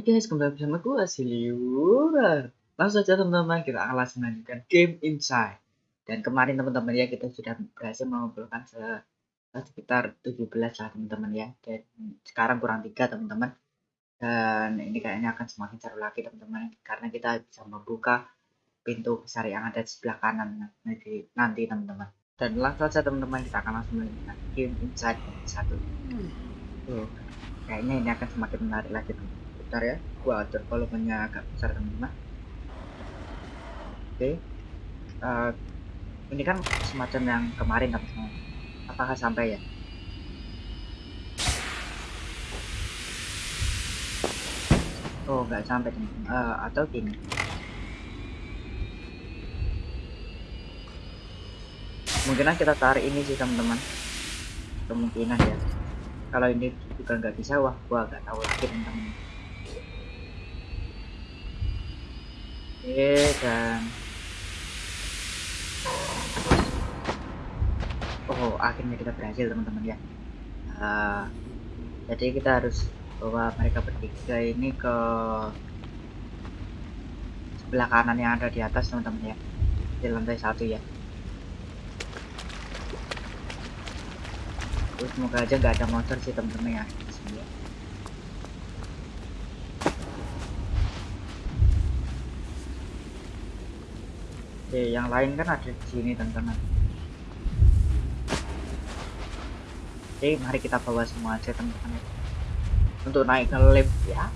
Hai guys, kembali bersama gue Siliura. Langsung saja teman-teman, kita akan langsung melanjutkan game Inside. Dan kemarin teman-teman ya, kita sudah berhasil mengumpulkan se sekitar 17 lah teman-teman ya. Dan sekarang kurang tiga teman-teman. Dan ini kayaknya akan semakin seru lagi teman-teman. Karena kita bisa membuka pintu besar yang ada di sebelah kanan nanti nanti teman-teman. Dan langsung saja teman-teman, kita akan langsung melanjutkan game Inside satu. Tuh, kayaknya ini akan semakin menarik lagi teman bentar ya gua atur volumenya agak besar teman-teman. Oke. Uh, ini kan semacam yang kemarin teman-teman. Apakah sampai ya? Oh nggak sampai teman-teman. Uh, atau gini. Kemungkinan kita tarik ini sih teman-teman. Kemungkinan ya. Kalau ini juga nggak bisa wah gua nggak tahu lagi teman-teman Oke dan oh akhirnya kita berhasil teman-teman ya. Uh, jadi kita harus bawa mereka bertiga ini ke sebelah kanan yang ada di atas teman-teman ya. Di lantai satu ya. Terus semoga aja nggak ada monster sih teman-teman ya Oke, yang lain kan ada di sini teman-teman. Oke, mari kita bawa semua aja teman-teman. Untuk naik ke lift ya.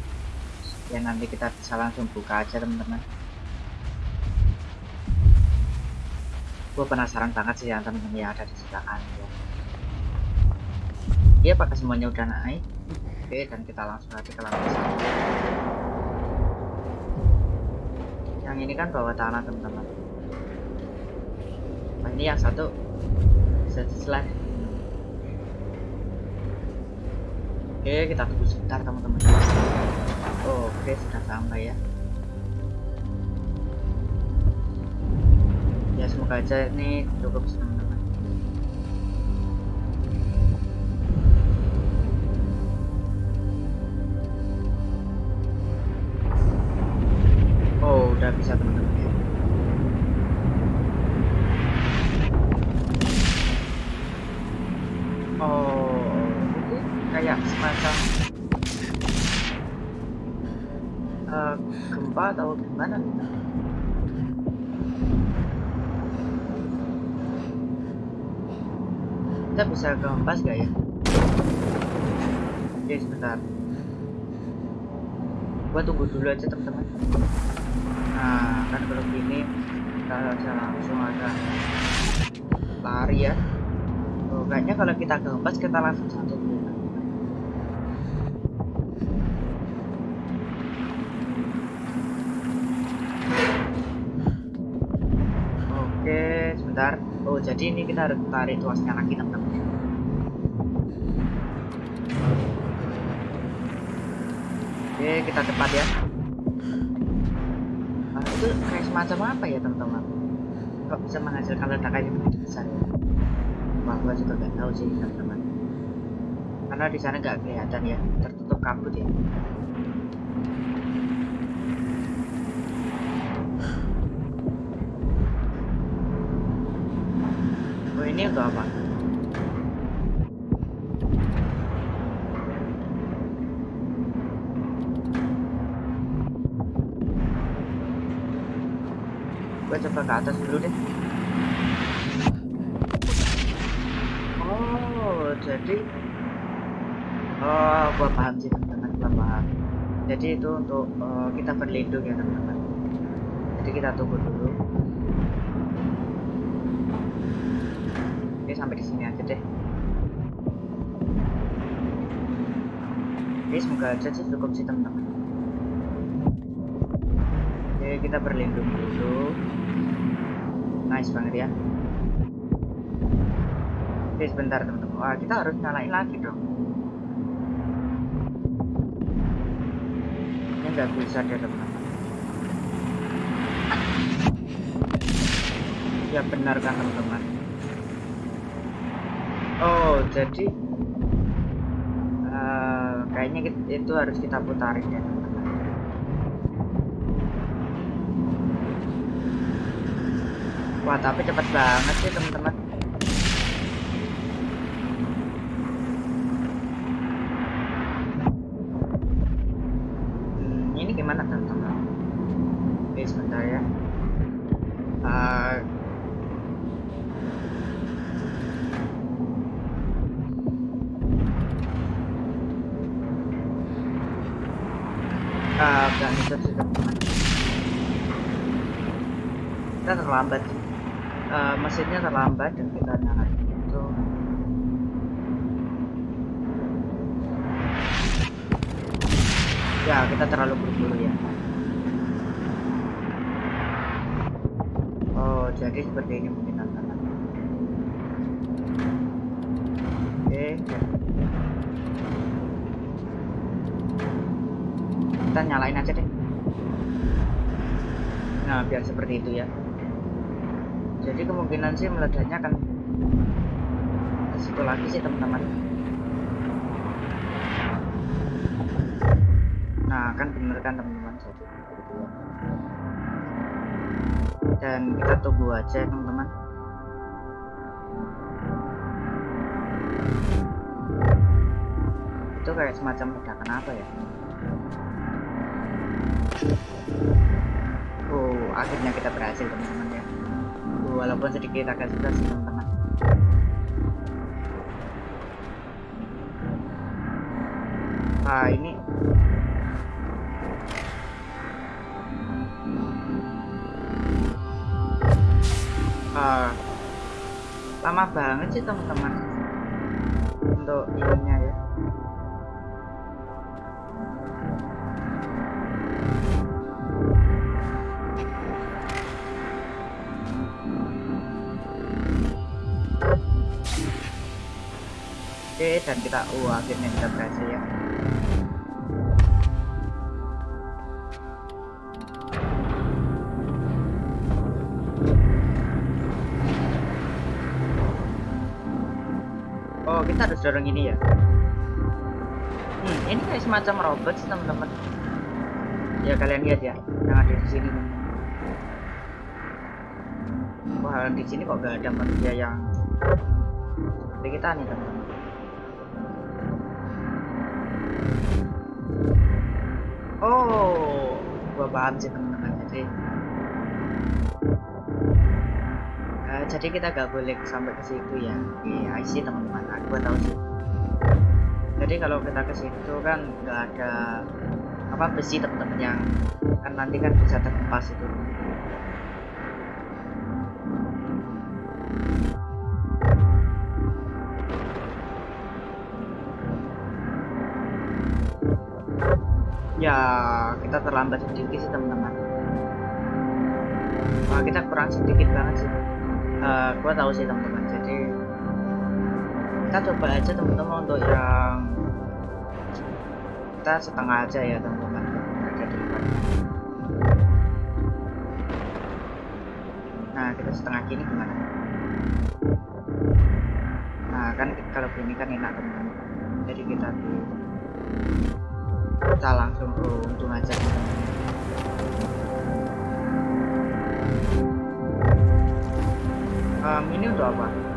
Ya nanti kita bisa langsung buka aja teman-teman. Gue penasaran banget sih yang teman-teman yang ada di sebelah kanan ya. Iya, pakai semuanya udah naik. Oke, dan kita langsung aja ke lantai satu. Yang ini kan bawah tanah teman-teman nah ini yang satu. Slide oke kita tunggu sebentar teman-teman. Oh, oke sudah sampai ya. Ya semoga aja ini cukup teman-teman bisa kempas gak ya? Oke sebentar. Gua tunggu dulu aja teman-teman. Nah kan kalau gini kita bisa langsung ada lari ya. Oh, kayaknya kalau kita kempas kita langsung satu sebentar. Oh jadi ini kita harus tarik tuasnya lagi teman-teman oke kita cepat ya. Nah, itu kayak semacam apa ya teman-teman? Kok bisa menghasilkan ledakan yang begitu besar wah gua juga nggak tahu sih teman-teman. Karena di sana nggak kelihatan ya tertutup kabut ya. Ini untuk apa? Gue coba ke atas dulu deh. Oh, jadi Oh, gua paham sih teman-teman, gua paham. Jadi itu untuk uh, kita berlindung ya teman-teman. Jadi kita tunggu dulu. sampai di sini aja deh oke semoga aja sih cukup sih teman-teman kita berlindung dulu. Nice banget ya. Oke sebentar teman-teman. Wah kita harus nyalain lagi dong. Ini nggak bisa dia teman-teman. Ya benar kan teman-teman? Oh jadi uh, kayaknya itu harus kita putarin ya teman-teman Wah, tapi cepat banget sih, teman-teman. Hmm, ini gimana, teman-teman? Oke, sebentar ya. Uh, uh, itu sih, teman-teman. Kita terlambat sih uh, mesinnya terlambat dan kita nyalain itu. Ya kita terlalu buru-buru ya oh jadi seperti ini mungkin tantangan. Oke kita nyalain aja deh. Nah biar seperti itu ya jadi kemungkinan sih meledaknya akan situ lagi sih teman-teman. Nah kan bener kan teman-teman? Dan kita tunggu aja teman-teman. Itu kayak semacam ledakan apa ya? Oh akhirnya kita berhasil teman-teman ya walaupun sedikit agak susah sih teman-teman. Ah ini. Ah lama banget sih teman-teman. Untuk ininya ya dan kita uh akhirnya kita berhasil ya. Oh kita harus dorong ini ya? Hmm ini kayak semacam robot sih teman-teman. Ya kalian lihat ya yang ada di sini. Wah di sini kok gak ada manusia yang kita nih teman-teman paham sih teman-teman. Jadi, uh, jadi kita gak boleh sampai ke situ ya. Iya, see teman-teman. Gua tahu sih. Jadi kalau kita ke situ kan nggak ada apa besi teman-teman yang kan nanti kan bisa terhempas itu. Ya kita terlambat sedikit sih teman-teman. Nah, kita kurang sedikit banget sih. Uh, gua tahu sih teman-teman. Jadi kita coba aja teman-teman untuk yang kita setengah aja ya teman-teman. Nah kita setengah gini gimana? Nah kan kalau gini kan enak teman-teman. Jadi kita di kita langsung ke untung aja. Um, ini untuk apa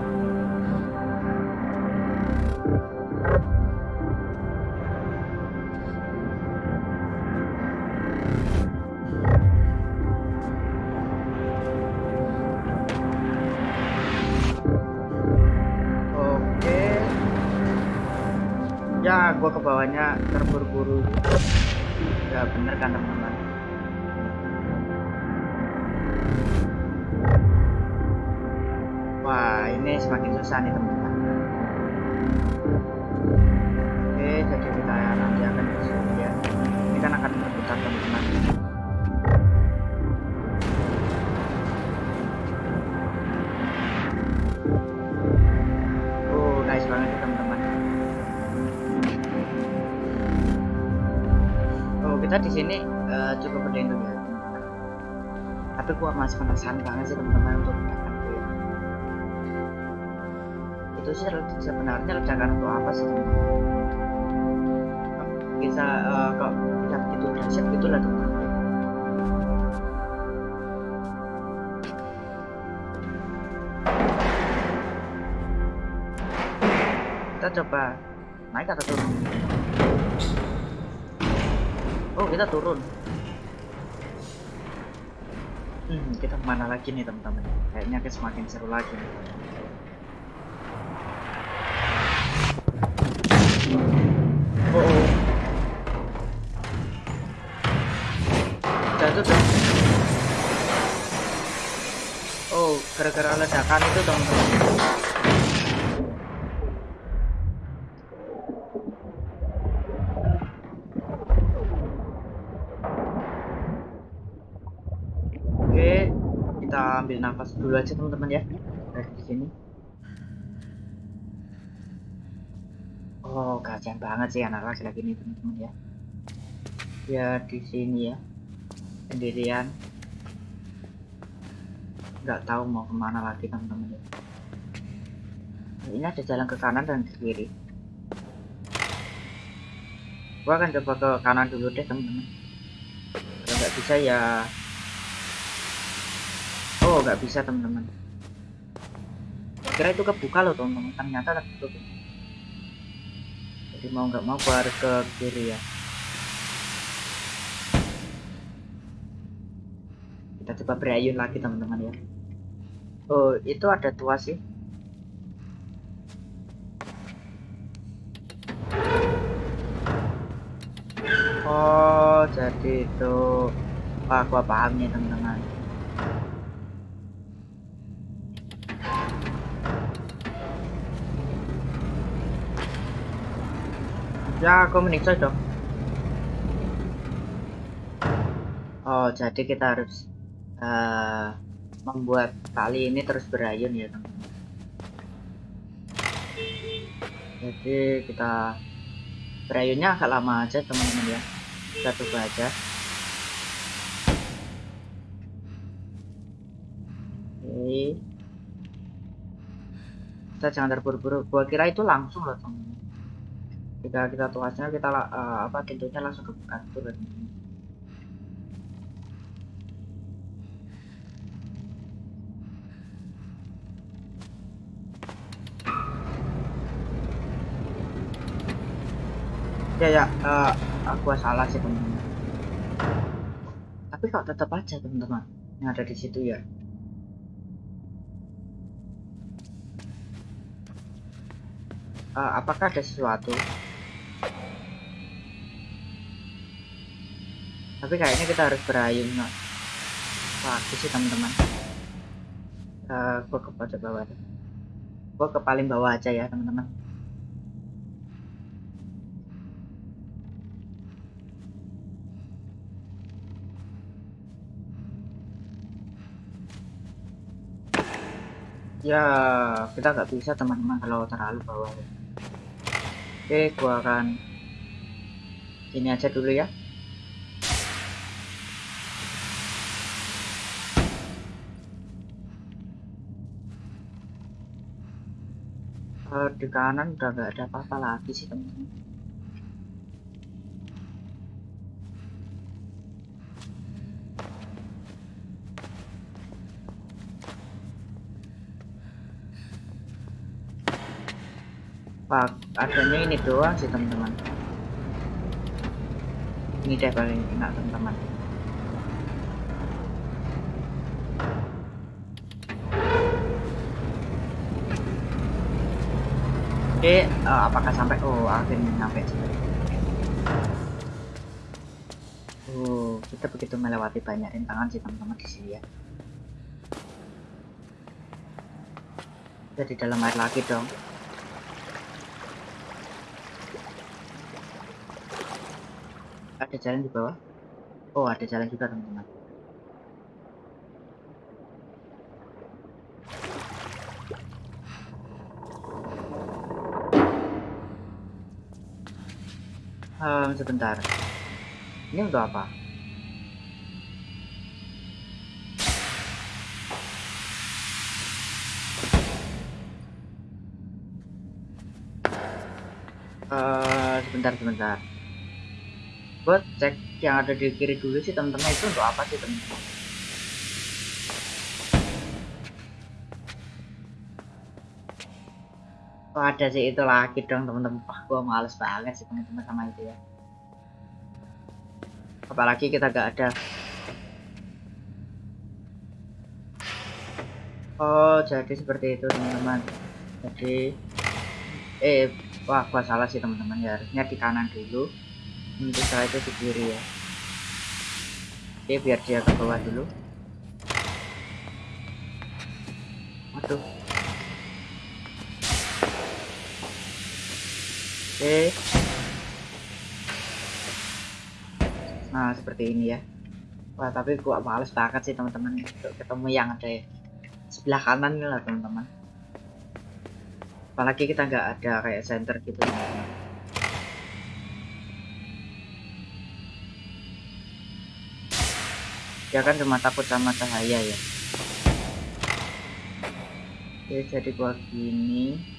ya bener kan teman-teman. Wah ini semakin susah nih teman-teman tapi gue masih penasaran banget sih teman-teman untuk rencana gue itu sih sebenarnya rencana untuk apa sih teman-teman? Bisa eh, uh, kok yang itu dahsyat gitulah teman-teman. Kita coba naik atau turun? Oh kita turun hmm, kita ke mana lagi nih teman-teman? Kayaknya kita semakin seru lagi nih. Oh, oh. oh gara-gara ledakan itu teman-teman dulu aja teman-teman ya. Dari sini. Oh kasihan banget sih anak laki-laki ini teman-teman ya. Ya di sini ya. Sendirian. Nggak tahu mau ke mana lagi teman-teman ya. Ini ada jalan ke kanan dan ke kiri. Gua akan coba ke kanan dulu deh teman-teman. Kalau nggak bisa ya oh nggak bisa teman-teman. Kira itu kebuka loh teman-teman. Ternyata tertutup. Jadi mau nggak mau gua harus ke kiri ya. Kita coba berayun lagi teman-teman ya. Oh itu ada tua sih. Oh jadi itu. Wah gua paham nih teman-teman Ya, aku menikah dong. Oh, jadi kita harus uh, membuat tali ini terus berayun ya, teman-teman. Jadi kita berayunnya agak lama aja, teman-teman ya. Kita coba aja. Oke. Kita jangan terburu-buru. Gua kira itu langsung loh, teman-teman jika kita tuasnya kita uh, apa tentunya langsung ke kantor ya ya uh, aku salah sih teman-teman. Tapi kok tetap aja teman-teman yang ada di situ ya. Uh, apakah ada sesuatu tapi kayaknya kita harus berayun lagi sih teman-teman. Uh, gua ke pojok bawah gua ke paling bawah aja ya teman-teman. Ya kita nggak bisa teman-teman kalau terlalu bawah. Oke gua akan ini aja dulu ya uh, di kanan udah gak ada apa-apa lagi sih teman-teman Pak, adanya ini doang sih teman-teman. Ini deh paling enak teman-teman. Oke, uh, apakah sampai? Oh, akhirnya sampai Oh, kita begitu melewati banyak rintangan sih teman-teman di sini ya. Jadi dalam air lagi dong. Ada jalan di bawah? Oh, ada jalan juga teman-teman. Um, sebentar. Ini untuk apa? Uh, sebentar sebentar. Buat cek yang ada di kiri dulu sih teman-teman itu untuk apa sih teman-teman Oh, ada sih itu lagi dong teman-teman. Wah, gua males banget sih teman-teman sama itu ya. Apalagi kita gak ada. Oh, jadi seperti itu teman-teman. Jadi, eh, wah, gua salah sih teman-teman ya. Harusnya di kanan dulu. Nanti setelah itu di kiri ya. Oke, biar dia ke bawah dulu. Waduh. Oke. Nah, seperti ini ya. Wah, tapi gua males banget sih teman-teman untuk ketemu yang ada sebelah kanan nih lah teman-teman. Apalagi kita nggak ada kayak center gitu teman-teman. Dia kan cuma takut sama cahaya ya. Oke, jadi gua gini.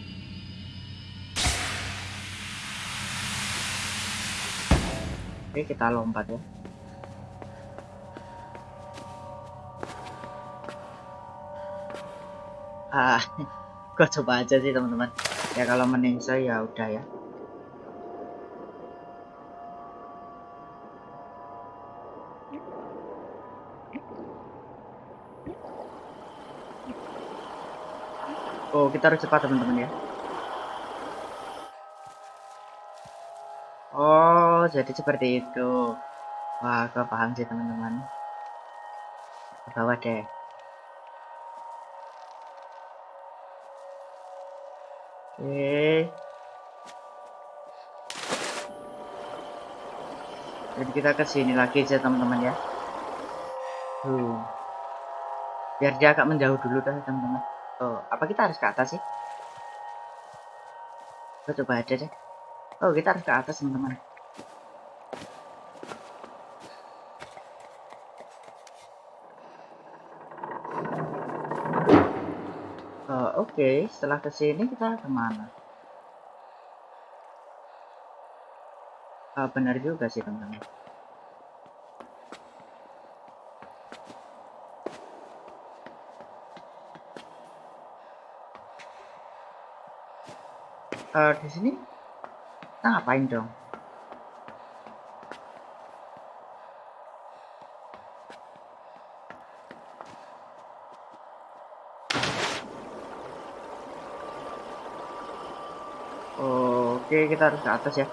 Oke, kita lompat ya. Ah, gua coba aja sih teman-teman. Ya kalau meningsa ya udah ya. Oh, kita harus cepat teman-teman ya. Jadi seperti itu. Wah, gue paham sih teman-teman. Ke deh. Oke. Jadi kita ke sini lagi aja teman-teman ya. Tuh. Biar dia agak menjauh dulu dah teman-teman. Oh, apa kita harus ke atas sih? Kita coba aja deh. Oh, kita harus ke atas, teman-teman. Oh, oke. Okay. Setelah ke sini kita ke mana? Oh, benar juga sih, teman-teman. uh, di sini kita ngapain dong Oke, kita harus ke atas ya.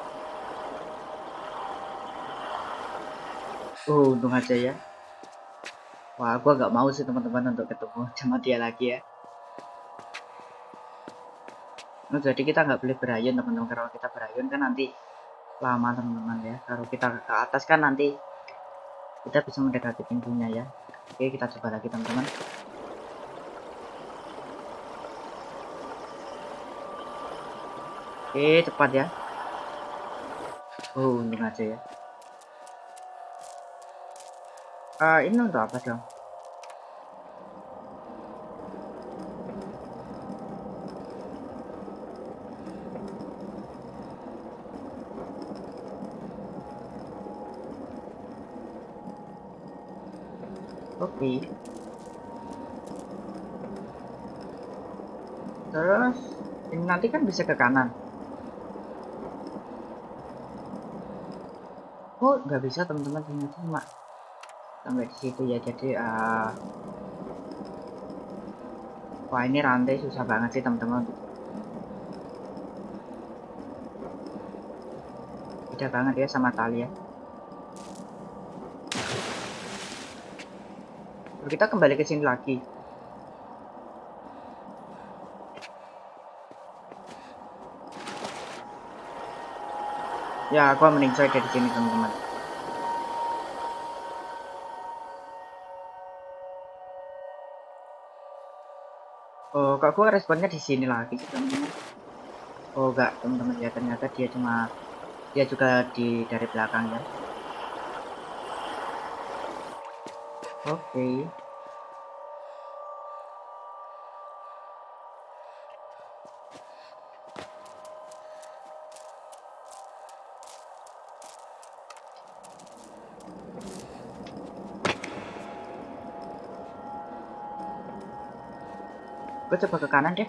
Oh, untung aja ya. Wah, gua gak mau sih teman-teman untuk ketemu sama dia lagi ya. Nah, jadi kita nggak boleh berayun teman-teman kalau kita berayun kan nanti lama teman-teman ya kalau kita ke atas kan nanti kita bisa mendekati pintunya ya oke kita coba lagi teman-teman oke cepat ya oh untung aja ya uh, ini untuk apa dong Oke. Terus ini nanti kan bisa ke kanan. Oh, nggak bisa teman-teman ternyata cuma sampai di situ ya. Jadi uh, wah ini rantai susah banget sih teman-teman. Beda banget ya sama tali ya. kita kembali ke sini lagi ya aku mending saya dari sini teman-teman oh kok aku responnya di sini lagi sih teman-teman oh enggak teman-teman ya ternyata dia cuma dia juga di dari belakang ya Oke. Okay. gue coba ke kanan deh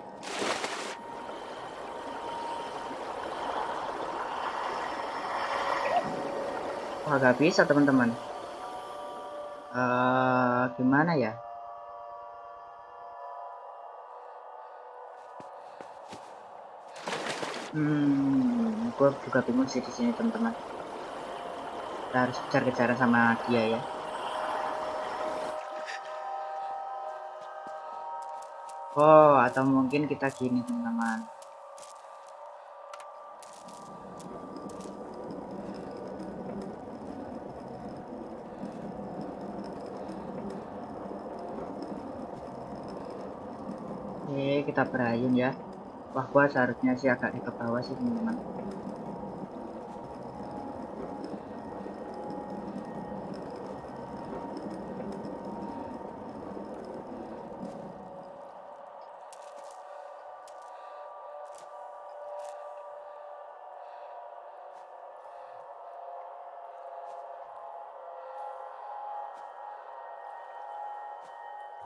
Wah gak bisa teman-teman uh, Gimana ya Hmm, gue juga bingung sih di sini teman-teman. Kita harus cari cara sama dia ya. Oh, atau mungkin kita gini teman-teman. Oke, kita berayun ya. Wah, gua seharusnya sih agak ke bawah sih, teman-teman.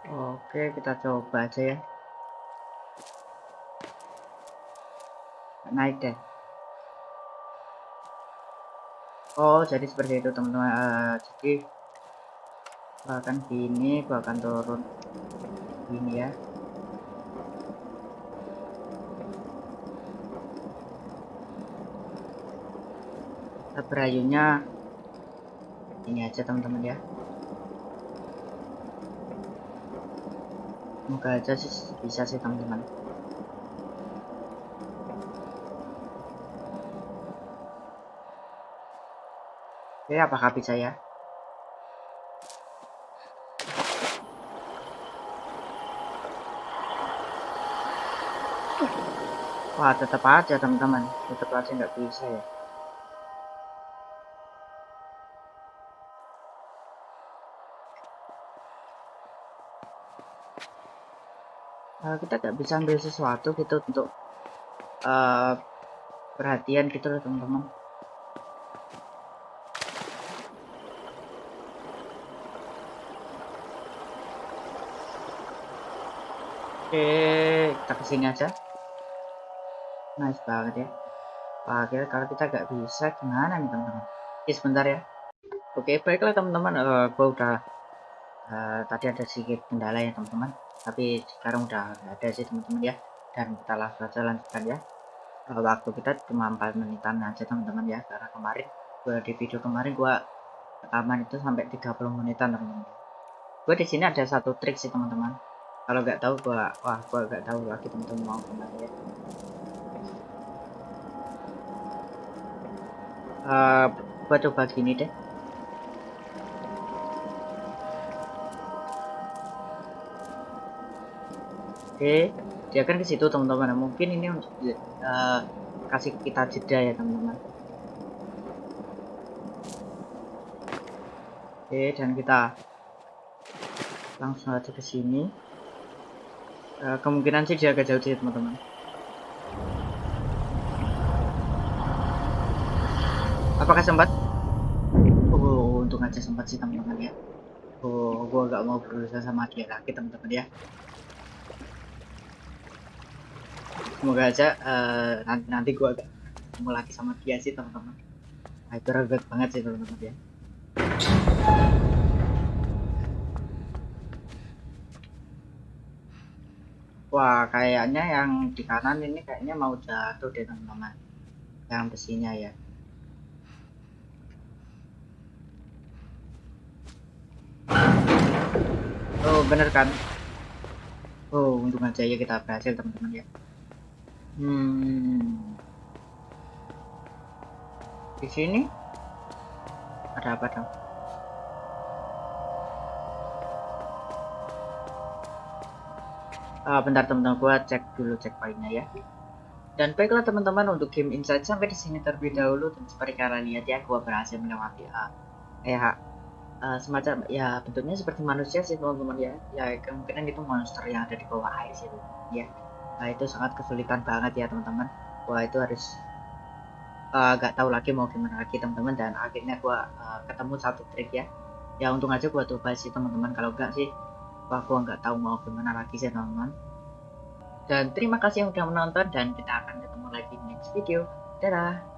Oke, kita coba aja ya. naik deh. Oh jadi seperti itu teman-teman. Uh, jadi gua akan gini gua akan turun gini ya. Berayunya ini aja teman-teman ya semoga aja sih bisa sih teman-teman Oke, apakah bisa ya? Wah, tetap aja teman-teman. Tetap aja nggak bisa ya. Uh, kita nggak bisa ambil sesuatu gitu untuk uh, perhatian gitu loh teman-teman. Oke, kita ke sini aja. Nice banget ya. Kira kalau kita gak bisa gimana nih teman-teman? Oke, sebentar ya. Oke, baiklah teman-teman. Uh, eh, gue udah uh, tadi ada sedikit kendala ya teman-teman. Tapi sekarang udah ada sih teman-teman ya. Dan kita langsung aja lanjutkan ya. Waktu kita cuma 4 menitan aja teman-teman ya. Karena kemarin gue di video kemarin gue rekaman itu sampai 30 menitan teman-teman. Gue di sini ada satu trik sih teman-teman kalau nggak tahu gua wah gua nggak tahu lagi teman-teman mau ke mana ya uh, gua coba gini deh oke dia kan ke situ teman-teman. Mungkin ini untuk uh, kasih kita jeda ya teman-teman. Oke dan kita langsung aja ke sini. Uh, kemungkinan sih dia agak jauh sih teman-teman. Apakah sempat? Oh untung aja sempat sih teman-teman ya. Oh gua gak mau berusaha sama dia lagi teman-teman ya semoga aja uh, nanti nanti gua agak ketemu lagi sama dia sih teman-teman itu ribet banget sih teman-teman ya Wah, kayaknya yang di kanan ini kayaknya mau jatuh deh teman-teman. Yang besinya ya. Oh, bener kan? Oh, untung aja ya kita berhasil teman-teman ya. Hmm. Di sini? Ada apa dong? uh, bentar teman-teman. Gua cek dulu cek poinnya ya. Dan baiklah teman-teman untuk game insight sampai di sini terlebih dahulu. Dan seperti kalian lihat ya gua berhasil melewati uh, kayak uh, semacam ya bentuknya seperti manusia sih teman-teman ya. Ya kemungkinan itu monster yang ada di bawah air sih ya nah itu sangat kesulitan banget ya teman-teman. Gua itu harus uh, gak tahu lagi mau gimana lagi teman-teman. Dan akhirnya gua uh, ketemu satu trik ya. Ya untung aja gua coba sih teman-teman. Kalau enggak sih wah gua nggak tahu mau gimana lagi sih teman-teman. Dan terima kasih yang sudah menonton dan kita akan ketemu lagi di next video. Dadah